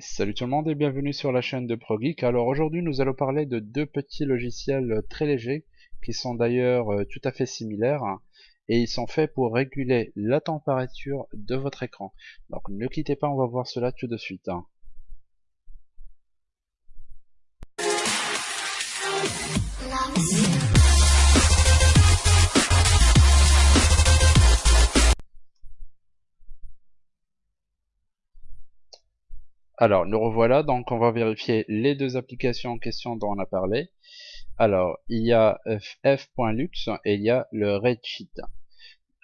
salut tout le monde et bienvenue sur la chaîne de ProGeek. Alors aujourd'hui nous allons parler de deux petits logiciels très légers qui sont d'ailleurs euh, tout à fait similaires et ils sont faits pour réguler la température de votre écran. Donc ne quittez pas, on va voir cela tout de suite. Alors, nous revoilà, donc on va vérifier les deux applications en question dont on a parlé. Alors, il y a f.lux et il y a le Redshift.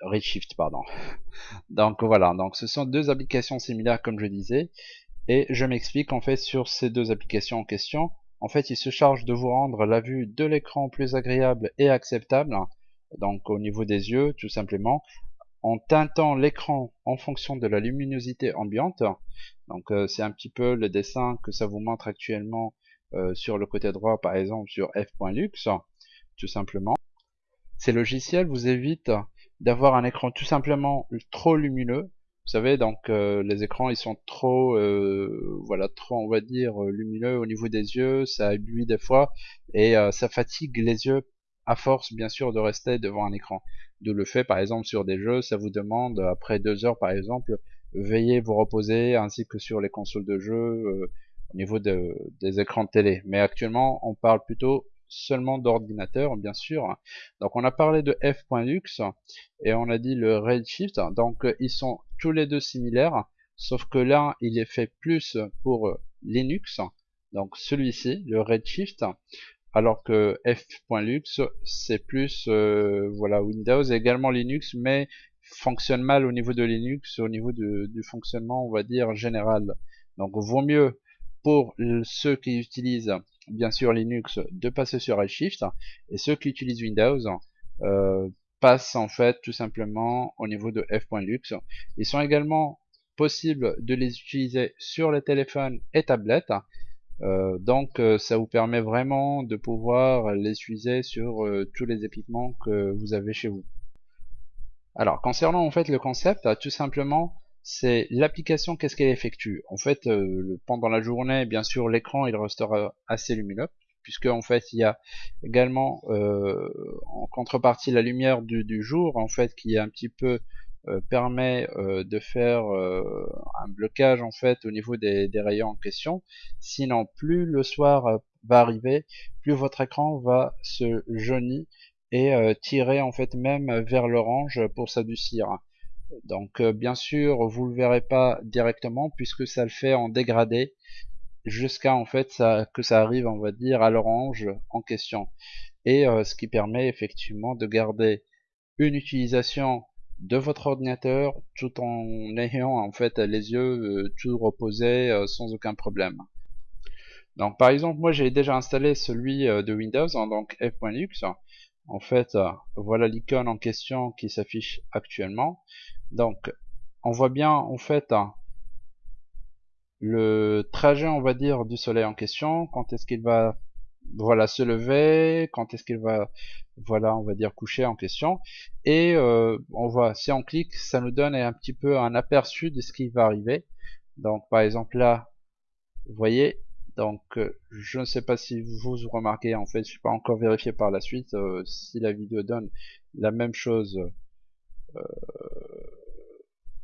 Redshift, pardon. Donc voilà, donc ce sont deux applications similaires comme je disais. Et je m'explique en fait sur ces deux applications en question. En fait, il se charge de vous rendre la vue de l'écran plus agréable et acceptable. Donc au niveau des yeux, tout simplement, en teintant l'écran en fonction de la luminosité ambiante. Donc euh, c'est un petit peu le dessin que ça vous montre actuellement euh, sur le côté droit par exemple sur f.lux tout simplement. Ces logiciels vous évitent d'avoir un écran tout simplement trop lumineux. Vous savez donc euh, les écrans ils sont trop voilà trop on va dire lumineux au niveau des yeux, ça éblouit des fois et ça fatigue les yeux à force bien sûr de rester devant un écran. D'où le fait par exemple sur des jeux, ça vous demande après deux heures par exemple veillez vous reposer, ainsi que sur les consoles de jeu euh, au niveau des écrans de télé. Mais actuellement, on parle plutôt seulement d'ordinateur, bien sûr. Donc on a parlé de f.lux et on a dit le Redshift. Donc euh, ils sont tous les deux similaires, sauf que l'un il est fait plus pour euh, Linux, donc celui-ci, le Redshift, alors que f.lux c'est plus voilà Windows et également Linux, mais fonctionne mal au niveau de Linux, au niveau du fonctionnement, on va dire, général. Donc, vaut mieux pour ceux qui utilisent, bien sûr, Linux, de passer sur Redshift, et ceux qui utilisent Windows, euh, passent en fait tout simplement au niveau de f.lux. Ils sont également possibles de les utiliser sur les téléphones et tablettes. Euh, donc euh, ça vous permet vraiment de pouvoir les utiliser sur tous les équipements que vous avez chez vous. Alors, concernant en fait le concept, tout simplement, c'est l'application, qu'est-ce qu'elle effectue? En fait, euh, pendant la journée, bien sûr, l'écran il restera assez lumineux, puisque en fait, il y a également euh, en contrepartie la lumière du, jour, en fait, qui un petit peu euh, permet de faire un blocage en fait au niveau des, rayons en question. Sinon, plus le soir va arriver, plus votre écran va se jaunir et euh, tirer en fait même vers l'orange pour s'adoucir. Donc euh, bien sûr vous le verrez pas directement puisque ça le fait en dégradé jusqu'à en fait ça, que ça arrive on va dire à l'orange en question et euh, ce qui permet effectivement de garder une utilisation de votre ordinateur tout en ayant en fait les yeux tout reposés sans aucun problème. Donc par exemple moi j'ai déjà installé celui de Windows en donc f.lux en fait, euh, voilà l'icône en question qui s'affiche actuellement. Donc, on voit bien en fait euh, le trajet, on va dire, du soleil en question. Quand est-ce qu'il va, voilà, se lever Quand est-ce qu'il va, voilà, on va dire, coucher en question Et euh, on voit, si on clique, ça nous donne un petit peu un aperçu de ce qui va arriver. Donc, par exemple là, vous voyez, donc euh, je ne sais pas si vous remarquez, en fait, je n'ai pas encore vérifié par la suite euh, si la vidéo donne la même chose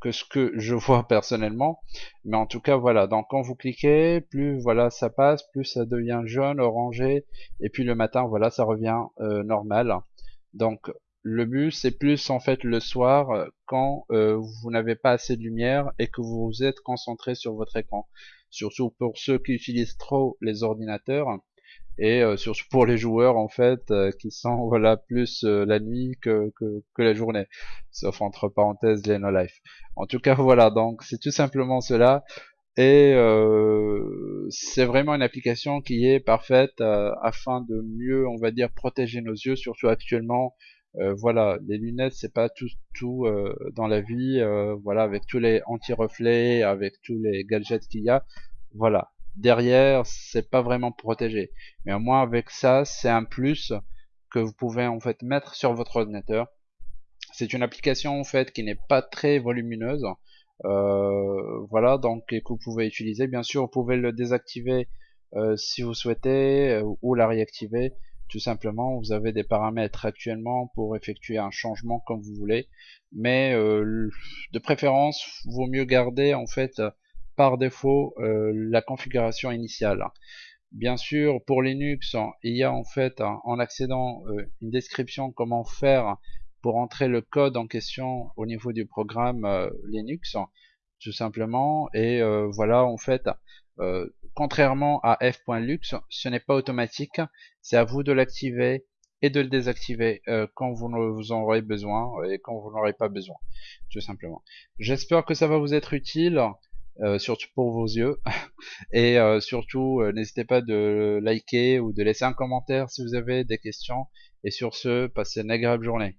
que ce que je vois personnellement. Mais en tout cas, voilà. Donc quand vous cliquez, plus voilà ça passe, plus ça devient jaune, orangé, et puis le matin, voilà, ça revient normal. Donc le but c'est plus en fait le soir quand vous n'avez pas assez de lumière et que vous vous êtes concentré sur votre écran surtout pour ceux qui utilisent trop les ordinateurs et euh, surtout pour les joueurs en fait euh, qui sont voilà plus euh, la nuit que, que, que, la journée. Sauf entre parenthèses les no life. En tout cas voilà donc c'est tout simplement cela. Et c'est vraiment une application qui est parfaite afin de mieux on va dire protéger nos yeux surtout actuellement. Euh, voilà, les lunettes c'est pas tout tout euh, dans la vie, euh, voilà, avec tous les anti-reflets, avec tous les gadgets qu'il y a, voilà. Derrière, c'est pas vraiment protégé, mais au moins avec ça, c'est un plus que vous pouvez en fait mettre sur votre ordinateur. C'est une application en fait qui n'est pas très volumineuse, voilà, donc que vous pouvez utiliser. Bien sûr, vous pouvez le désactiver si vous souhaitez ou la réactiver. Tout simplement, vous avez des paramètres actuellement pour effectuer un changement comme vous voulez, mais de préférence, vaut mieux garder en fait par défaut la configuration initiale. Bien sûr, pour Linux, il y a en fait, en accédant, une description comment faire pour entrer le code en question au niveau du programme euh, Linux, tout simplement. Et euh, voilà, en fait, euh, contrairement à f.lux, ce n'est pas automatique. C'est à vous de l'activer et de le désactiver quand vous, vous en aurez besoin et quand vous n'aurez pas besoin, tout simplement. J'espère que ça va vous être utile. Surtout pour vos yeux. Et surtout, n'hésitez pas de liker ou de laisser un commentaire si vous avez des questions. Et sur ce, passez une agréable journée.